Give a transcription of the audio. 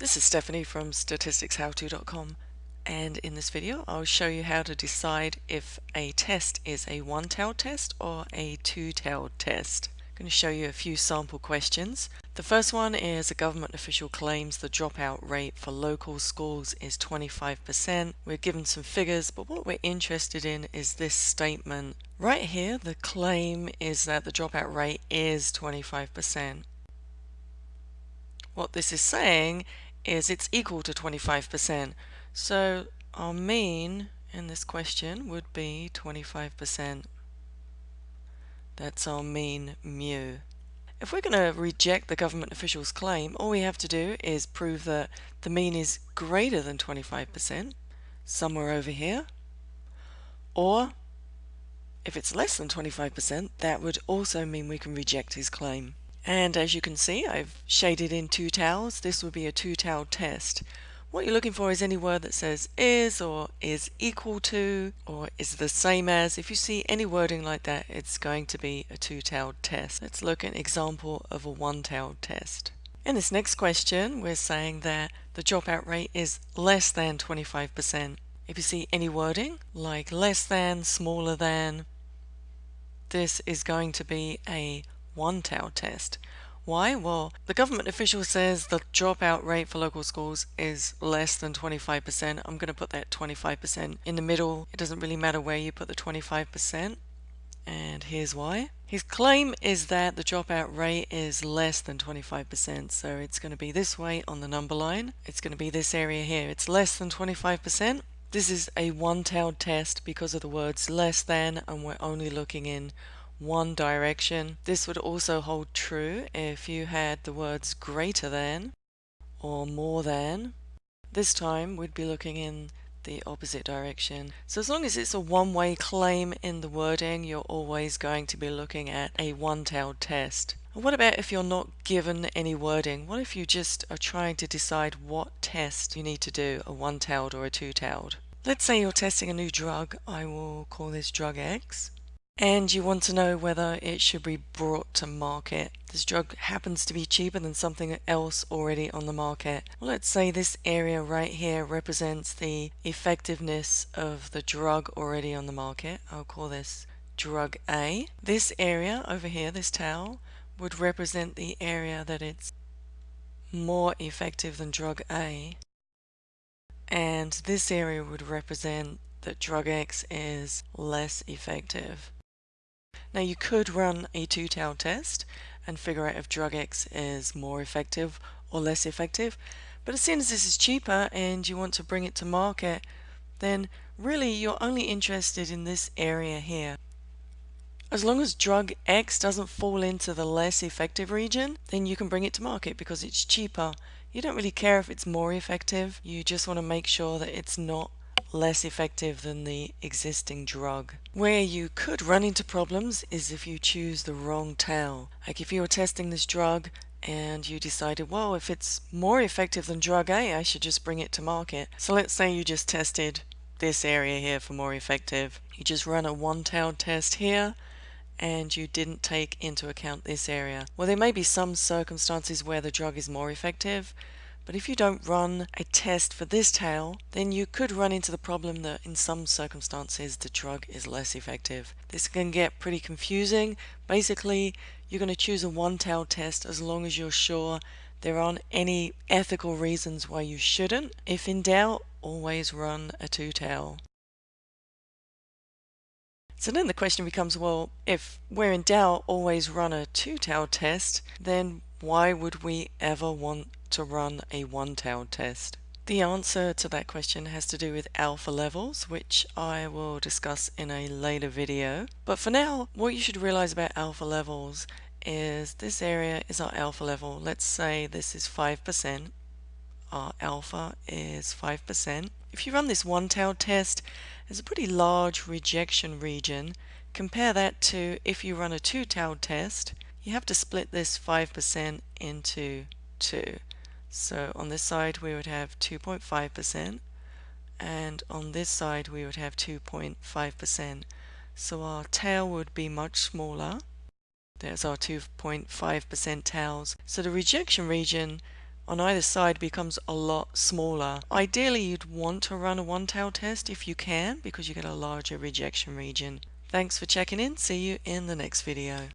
This is Stephanie from statisticshowto.com and in this video I'll show you how to decide if a test is a one-tailed test or a two-tailed test. I'm going to show you a few sample questions. The first one is a government official claims the dropout rate for local schools is 25%. We're given some figures but what we're interested in is this statement. Right here the claim is that the dropout rate is 25%. What this is saying is it's equal to 25%. So our mean in this question would be 25%. That's our mean mu. If we're going to reject the government official's claim, all we have to do is prove that the mean is greater than 25%, somewhere over here, or if it's less than 25%, that would also mean we can reject his claim. And as you can see, I've shaded in two tails. This would be a two-tailed test. What you're looking for is any word that says is or is equal to or is the same as. If you see any wording like that, it's going to be a two-tailed test. Let's look at an example of a one-tailed test. In this next question, we're saying that the dropout rate is less than 25%. If you see any wording like less than, smaller than, this is going to be a one-tailed test. Why? Well, the government official says the dropout rate for local schools is less than 25%. I'm going to put that 25% in the middle. It doesn't really matter where you put the 25%. And here's why. His claim is that the dropout rate is less than 25%. So it's going to be this way on the number line. It's going to be this area here. It's less than 25%. This is a one-tailed test because of the words less than and we're only looking in one direction. This would also hold true if you had the words greater than or more than. This time we'd be looking in the opposite direction. So as long as it's a one-way claim in the wording, you're always going to be looking at a one-tailed test. what about if you're not given any wording? What if you just are trying to decide what test you need to do, a one-tailed or a two-tailed? Let's say you're testing a new drug. I will call this drug X and you want to know whether it should be brought to market. This drug happens to be cheaper than something else already on the market. Let's say this area right here represents the effectiveness of the drug already on the market. I'll call this drug A. This area over here, this tail, would represent the area that it's more effective than drug A. And this area would represent that drug X is less effective. Now you could run a two-tailed test and figure out if drug X is more effective or less effective. But as soon as this is cheaper and you want to bring it to market, then really you're only interested in this area here. As long as drug X doesn't fall into the less effective region, then you can bring it to market because it's cheaper. You don't really care if it's more effective, you just want to make sure that it's not less effective than the existing drug. Where you could run into problems is if you choose the wrong tail. Like if you were testing this drug and you decided, well, if it's more effective than drug A, I should just bring it to market. So let's say you just tested this area here for more effective. You just run a one-tailed test here and you didn't take into account this area. Well, there may be some circumstances where the drug is more effective, but if you don't run a test for this tail, then you could run into the problem that in some circumstances the drug is less effective. This can get pretty confusing. Basically, you're going to choose a one-tail test as long as you're sure there aren't any ethical reasons why you shouldn't. If in doubt, always run a two-tail. So then the question becomes, well, if we're in doubt, always run a two-tailed test, then why would we ever want to run a one-tailed test? The answer to that question has to do with alpha levels, which I will discuss in a later video. But for now, what you should realize about alpha levels is this area is our alpha level. Let's say this is 5%. Our alpha is 5%. If you run this one-tailed test, there's a pretty large rejection region. Compare that to if you run a two-tailed test, you have to split this 5% into 2. So on this side we would have 2.5% and on this side we would have 2.5%. So our tail would be much smaller. There's our 2.5% tails. So the rejection region on either side becomes a lot smaller. Ideally, you'd want to run a one-tailed test if you can because you get a larger rejection region. Thanks for checking in. See you in the next video.